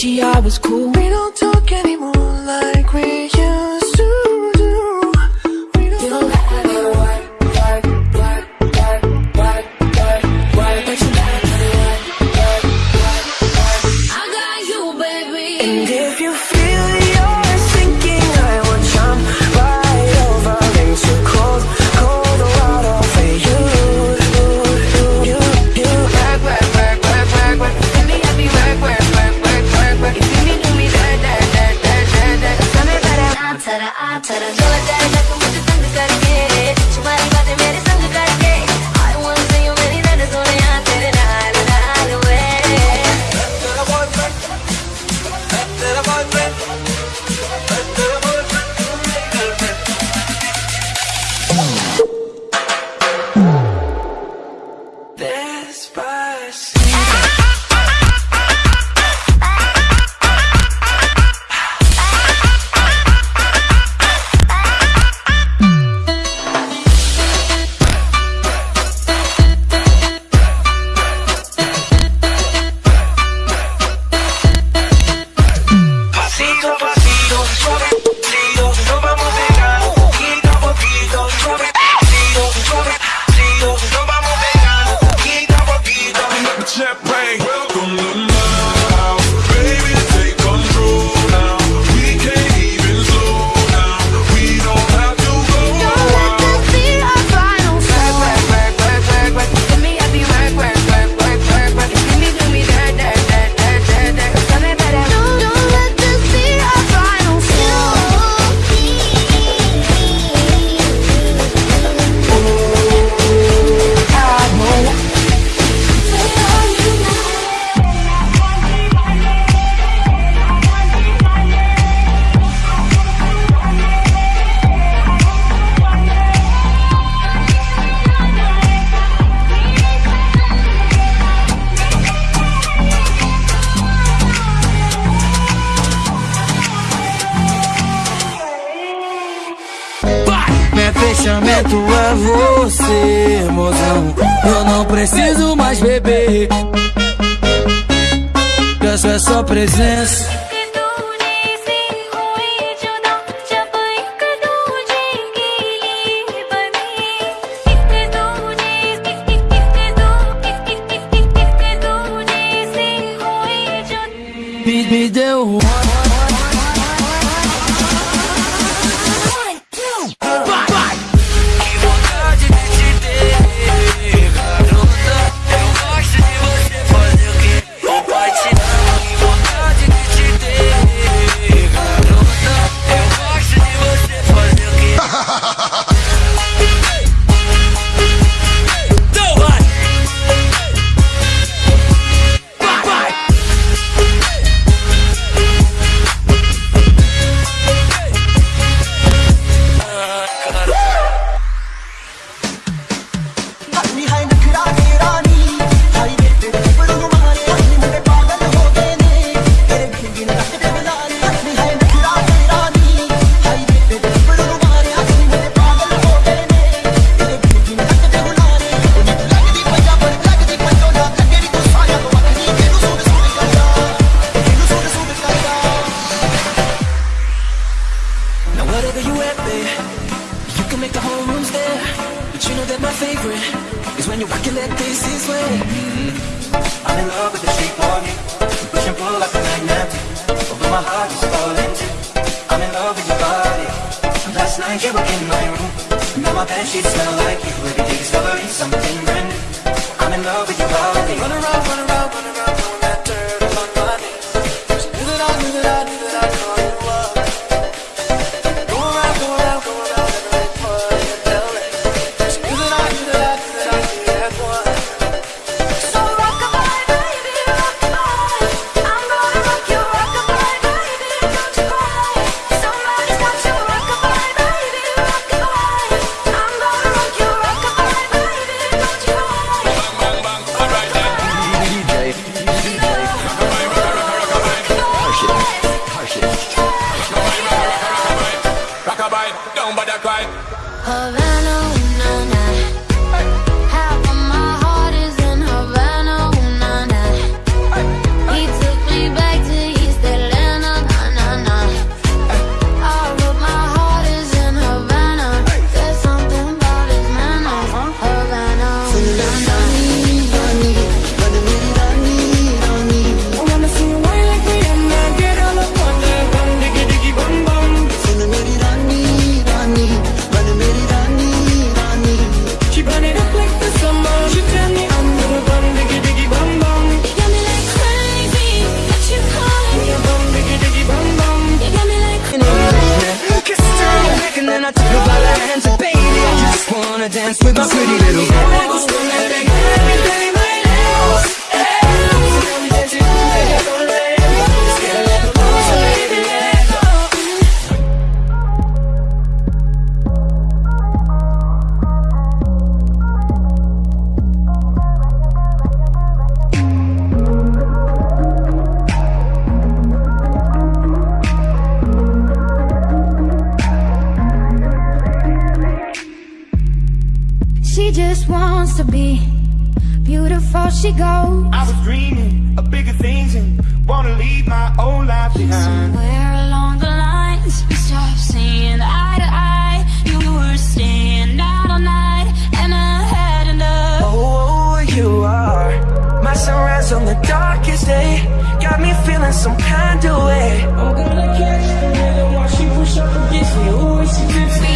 Gucci, I was cool. We don't talk Despacito. preciso mais beber. Peço é só presença. 다스리 to be beautiful she goes. I was dreaming of bigger things and wanna leave my old life behind. Somewhere along the lines we stopped seeing eye to eye. You were staying out all night and I had enough Oh, you are my sunrise on the darkest day. Got me feeling some kind of way. I'm gonna catch the rhythm while she push up against me. Ooh, she drips me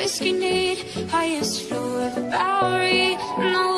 whiskey need highest floor of the Bowery. No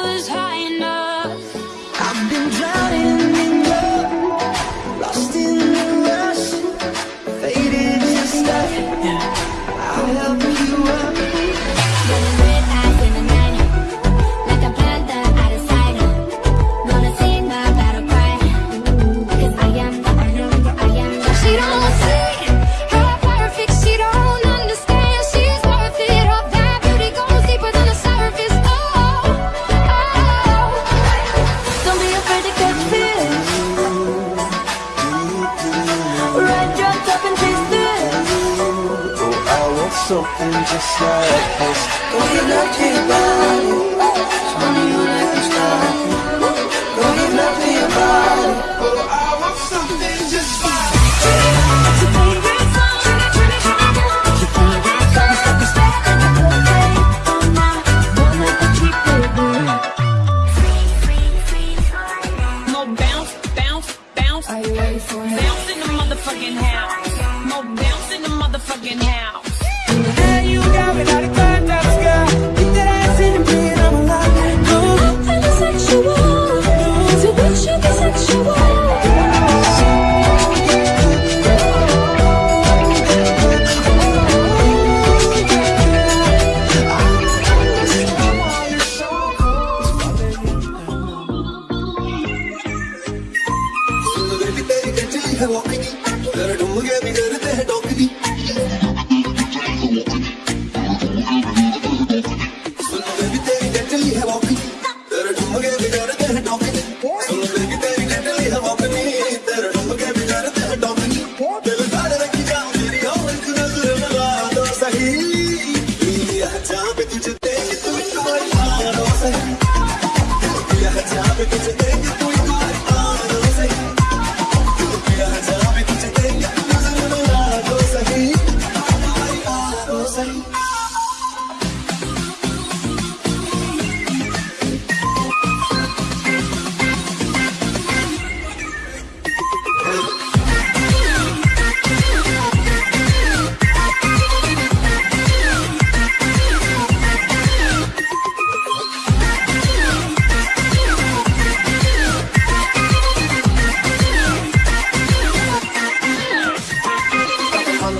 Let it.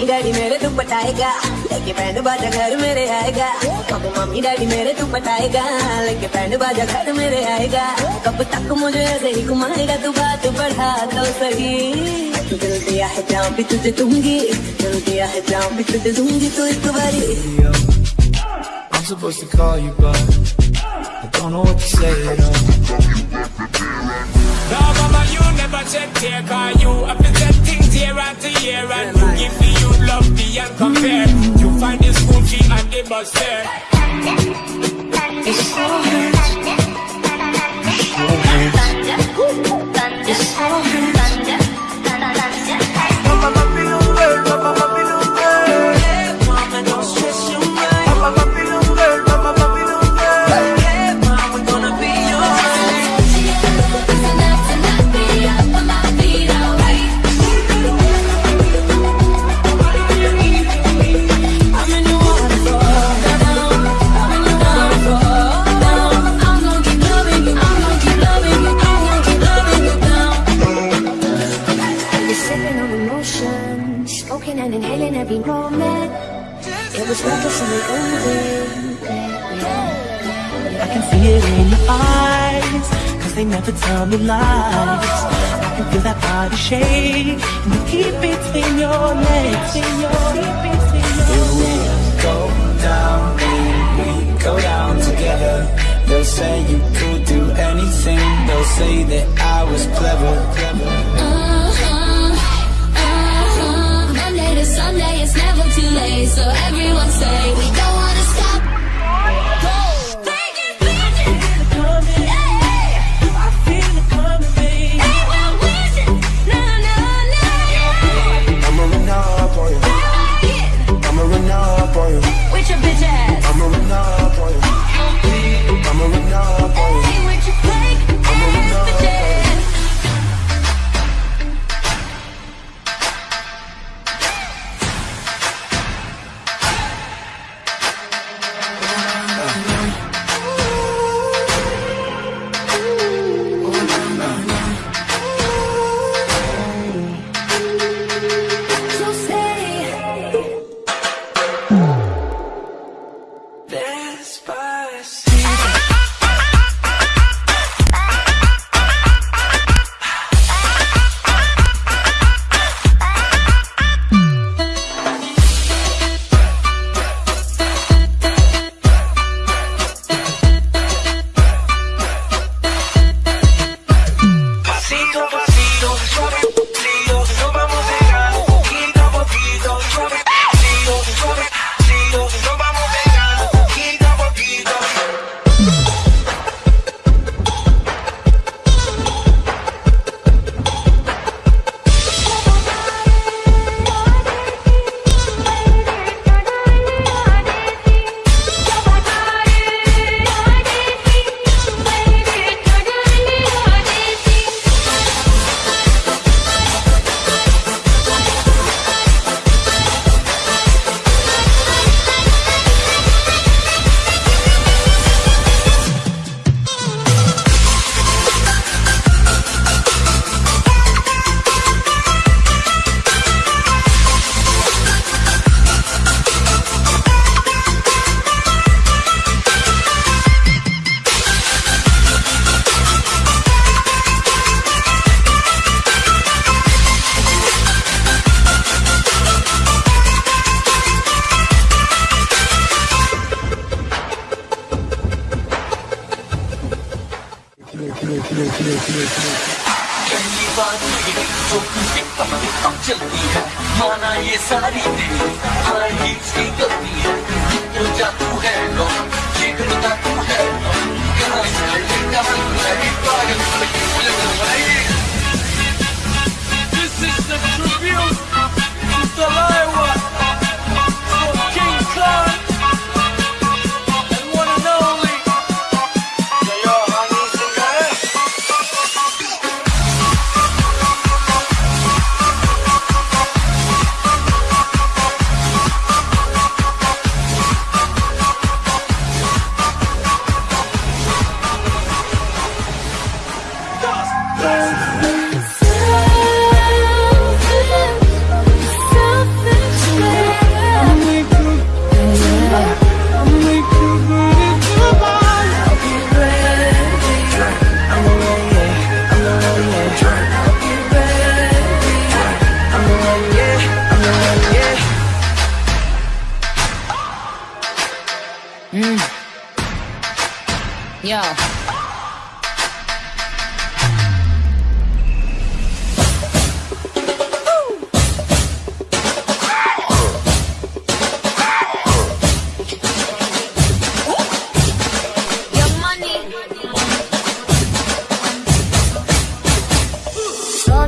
Daddy मेरे तू पटाएगा लेके band बाजा घर मेरे आएगा। कब mummy daddy मेरे तू पटाएगा लेके बैंड बाजा घर मेरे आएगा। कब तक मुझे ऐसे ही घुमाएगा तू बात बढ़ा तो सही। दिल दिया है जाम भी तुझे दूँगी। दिल दिया है जाम भी तुझे दूँगी तो एक बारी। I'm supposed to call you, but I don't know what to say at all. No, mama, you never check care, cause you have to set things year after year, and you give the youth love beyond compare. You find the school fee and the bus fare. You're every moment. It was reckless and we owned it. I can see it in your eyes, cause they never tell me lies. I can feel that body shake, and you keep between your legs. Between your, between your legs. Go down, we go down together. They'll say you could do anything. They'll say that I was clever. पहली बार चलती है। माना ये सारी तेरी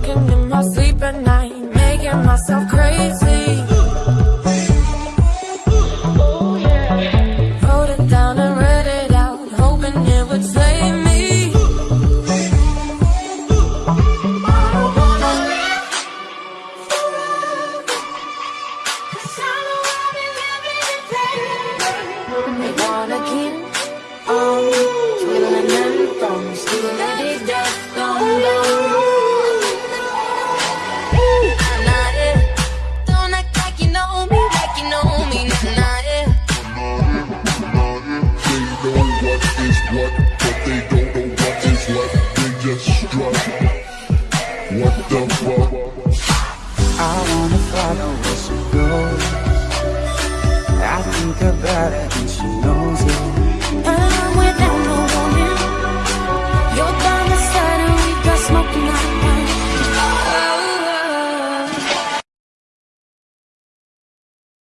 Talking in my sleep at night, making myself crazy.